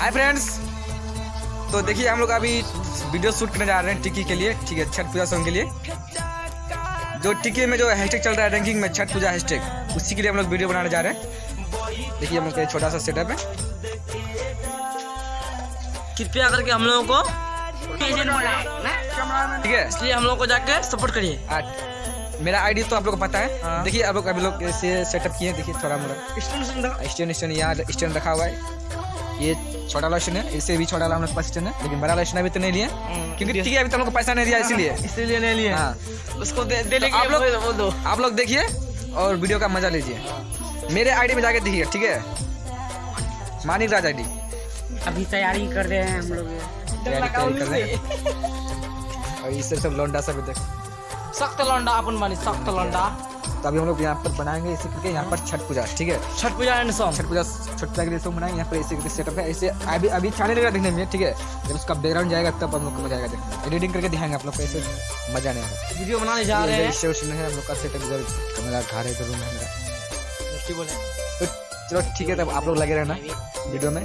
Hi friends तो देखिए हम लोग अभी वीडियो शूट करने जा रहे हैं टिक्की के लिए ठीक है छठ पूजा सॉन्ग के लिए। जो टिक्की में जो हैशटैग चल रहा है रैंकिंग में छठ पूजा हैशटैग उसी के लिए हम लोग वीडियो बनाने जा रहे हैं। देखिए हम लोग का छोटा सा सेटअप है। कृपया करके हम लोगों को ठीक है। इसलिए हम लोग को जाके सपोर्ट करिए। मेरा आईडी तो आप लोग को पता है। हाँ। देखिए आप लोग अभी लोग ऐसे सेटअप किए हैं, देखिए थोड़ा मोड़ा। स्टैंड स्टैंड यहाँ स्टैंड रखा हुआ है। ये छोटा स्टैंड है इससे भी छोटा हम लोग पास है लेकिन बड़ा स्टैंड अभी तो नहीं लिए। क्योंकि ठीक है अभी तो लोग को पैसा नहीं दिया इसीलिए। इसीलिए नहीं लिए। हाँ। उसको दे दे तो आप लोग आप लोग देखिए और वीडियो का मज़ा लीजिए। मेरे आईडी में जाके देखिए ठीक है? मानिक राज आईडी अभी तैयारी कर रहे हैं हम लोग। तैयारी कर रहे हैं। और इससे सब लौंडा सब देख सख्त लौंडा अपन मानी सख्त लौंडा। तो अभी हम लोग यहाँ पर बनाएँगे इसी करके यहाँ पर छठ पूजा ठीक है? छठ पूजा एंड सॉन्ग छठ पूजा छठ पूजा के लिए सब बनाएँगे यहाँ पर इसी करके सेटअप है। ऐसे अभी अभी अच्छा नहीं लगेगा देखने में ठीक है? जब उसका बैकग्राउंड जाएगा तब हम लोग को मज़ा आएगा देखने एडिटिंग करके दिखाएँगे आप लोग को ऐसे मज़ा नहीं आएगा। वीडियो बनाने जा रहे हैं। स्टेशन है हम लोग का सेटअप इधर मेरा घर है रूम है मेरा। बोले तो चलो ठीक है तब आप लोग लगे रहना वीडियो में।